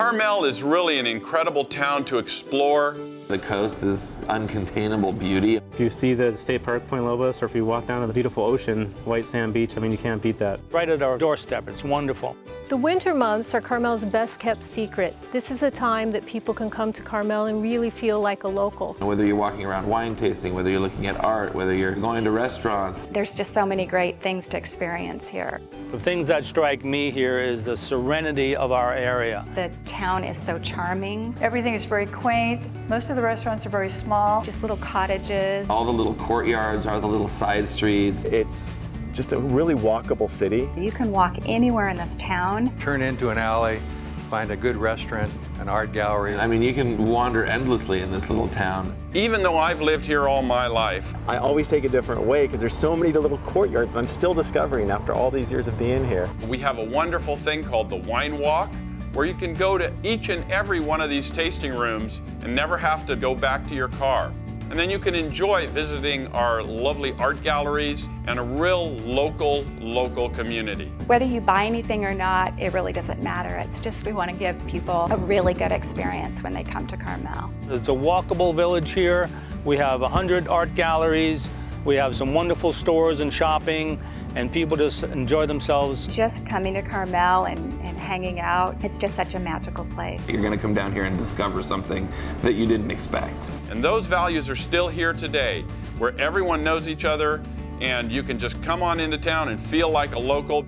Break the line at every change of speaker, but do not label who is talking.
Carmel is really an incredible town to explore.
The coast is uncontainable beauty.
If you see the state park Point Lobos or if you walk down to the beautiful ocean, White Sand Beach, I mean, you can't beat that.
Right at our doorstep, it's wonderful.
The winter months are Carmel's best kept secret. This is a time that people can come to Carmel and really feel like a local.
Whether you're walking around wine tasting, whether you're looking at art, whether you're going to restaurants.
There's just so many great things to experience here.
The things that strike me here is the serenity of our area.
The town is so charming.
Everything is very quaint. Most of the restaurants are very small.
Just little cottages.
All the little courtyards are the little side streets.
It's just a really walkable city.
You can walk anywhere in this town.
Turn into an alley, find a good restaurant, an art gallery.
I mean, you can wander endlessly in this little town.
Even though I've lived here all my life,
I always take a different way because there's so many little courtyards I'm still discovering after all these years of being here.
we have a wonderful thing called the Wine Walk, where you can go to each and every one of these tasting rooms and never have to go back to your car. And then you can enjoy visiting our lovely art galleries and a real local, local community.
Whether you buy anything or not, it really doesn't matter. It's just we want to give people a really good experience when they come to Carmel.
It's a walkable village here. We have 100 art galleries. We have some wonderful stores and shopping, and people just enjoy themselves.
Just coming to Carmel and, and hanging out, it's just such a magical place.
You're going to come down here and discover something that you didn't expect.
And those values are still here today, where everyone knows each other and you can just come on into town and feel like a local.